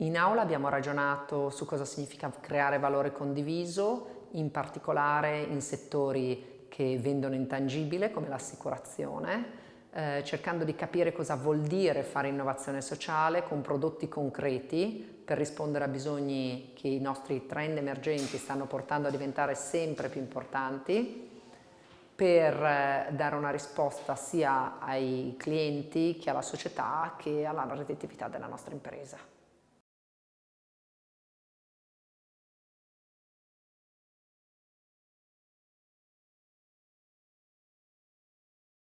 In aula abbiamo ragionato su cosa significa creare valore condiviso, in particolare in settori che vendono intangibile come l'assicurazione, eh, cercando di capire cosa vuol dire fare innovazione sociale con prodotti concreti per rispondere a bisogni che i nostri trend emergenti stanno portando a diventare sempre più importanti per eh, dare una risposta sia ai clienti che alla società che alla redditività della nostra impresa.